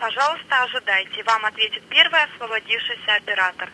Пожалуйста, ожидайте. Вам ответит первый освободившийся оператор.